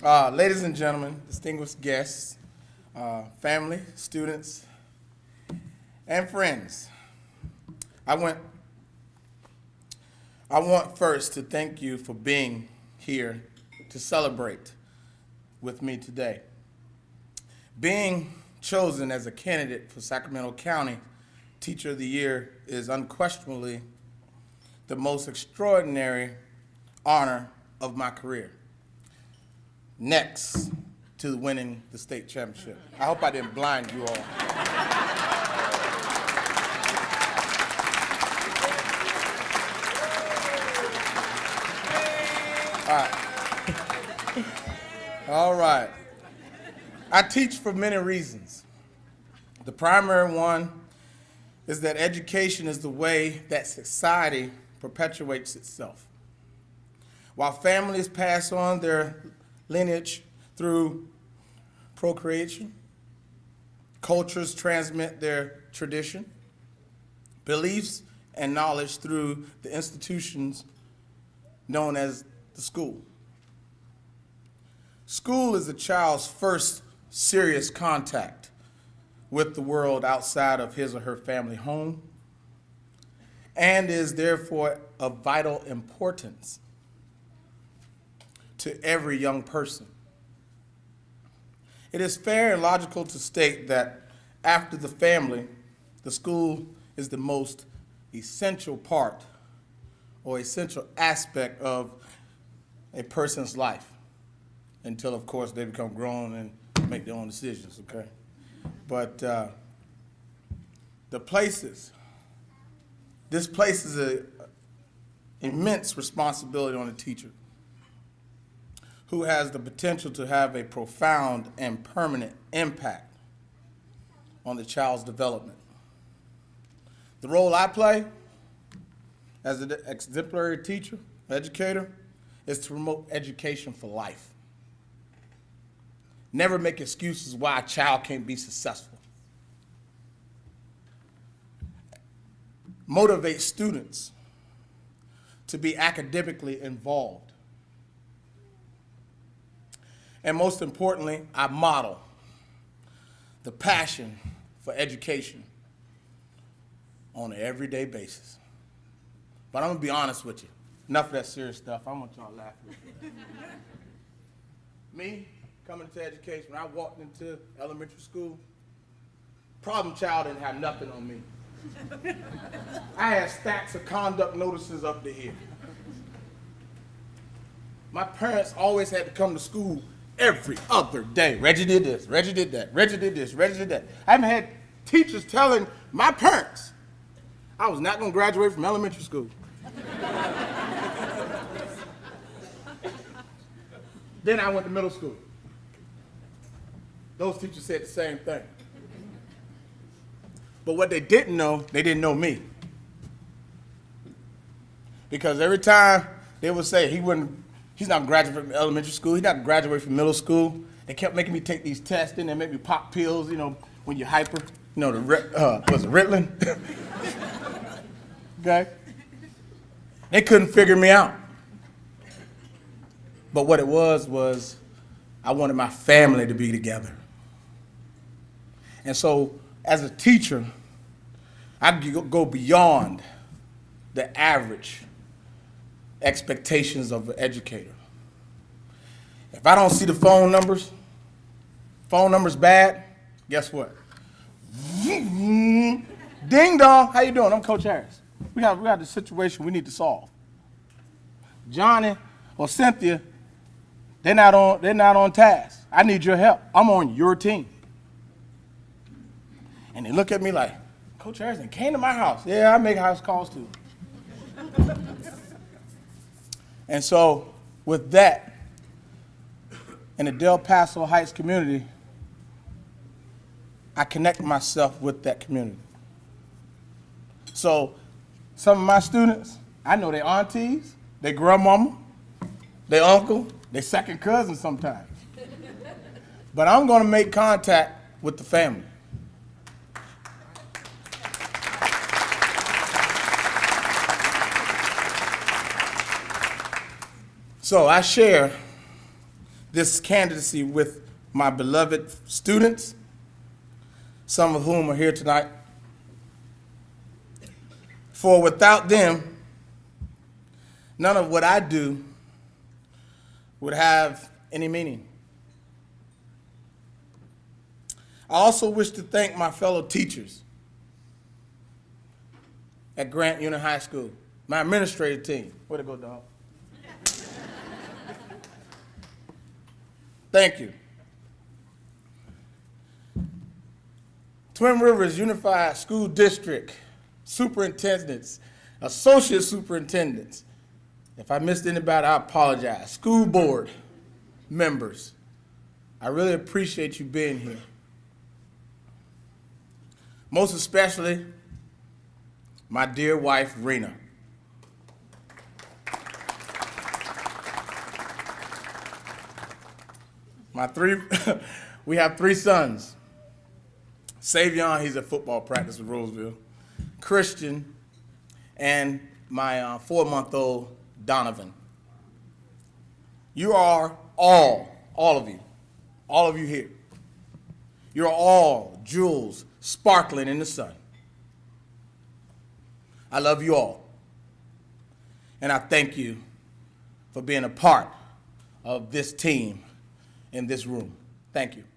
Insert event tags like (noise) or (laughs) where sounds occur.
Uh, ladies and gentlemen, distinguished guests, uh, family, students, and friends, I want, I want first to thank you for being here to celebrate with me today. Being chosen as a candidate for Sacramento County Teacher of the Year is unquestionably the most extraordinary honor of my career. Next to winning the state championship. I hope I didn't blind you all. All right. All right. I teach for many reasons. The primary one is that education is the way that society perpetuates itself. While families pass on their lineage through procreation, cultures transmit their tradition, beliefs, and knowledge through the institutions known as the school. School is a child's first serious contact with the world outside of his or her family home and is therefore of vital importance to every young person. It is fair and logical to state that after the family, the school is the most essential part or essential aspect of a person's life until, of course, they become grown and make their own decisions, okay? But uh, the places, this places an immense responsibility on the teacher who has the potential to have a profound and permanent impact on the child's development. The role I play as an exemplary teacher, educator, is to promote education for life. Never make excuses why a child can't be successful. Motivate students to be academically involved. And most importantly, I model the passion for education on an everyday basis. But I'm gonna be honest with you. Enough of that serious stuff. I want y'all laughing. With (laughs) me, coming into education, when I walked into elementary school, problem child didn't have nothing on me. (laughs) I had stacks of conduct notices up to here. My parents always had to come to school every other day. Reggie did this, Reggie did that, Reggie did this, Reggie did that. I haven't had teachers telling my parents I was not gonna graduate from elementary school. (laughs) then I went to middle school. Those teachers said the same thing. But what they didn't know, they didn't know me. Because every time they would say he wouldn't, he's not graduate from elementary school, he's not graduate from middle school. They kept making me take these tests, and they made me pop pills, you know, when you're hyper. You know, the uh, was it Ritalin? (laughs) okay. They couldn't figure me out. But what it was was I wanted my family to be together. And so as a teacher, I go beyond the average expectations of an educator. If I don't see the phone numbers, phone numbers bad, guess what? (laughs) Ding dong, how you doing? I'm Coach Harris. We have, we have the situation we need to solve. Johnny or Cynthia, they're not on, they're not on task. I need your help. I'm on your team. And they look at me like, Coach Harrison came to my house. Yeah, I make house calls too. And so with that, in the Del Paso Heights community, I connect myself with that community. So some of my students, I know their aunties, their grandmama, their uncle, their second cousin sometimes. (laughs) but I'm gonna make contact with the family. So I share this candidacy with my beloved students, some of whom are here tonight. For without them, none of what I do would have any meaning. I also wish to thank my fellow teachers at Grant Union High School, my administrative team. Way to go, dog. Thank you. Twin Rivers Unified School District superintendents, associate superintendents. If I missed anybody, I apologize. School board members, I really appreciate you being here. Most especially, my dear wife, Rena. My three, (laughs) we have three sons. Savion, he's at football practice with Roseville. Christian, and my uh, four-month-old Donovan. You are all, all of you, all of you here. You're all jewels sparkling in the sun. I love you all. And I thank you for being a part of this team in this room. Thank you.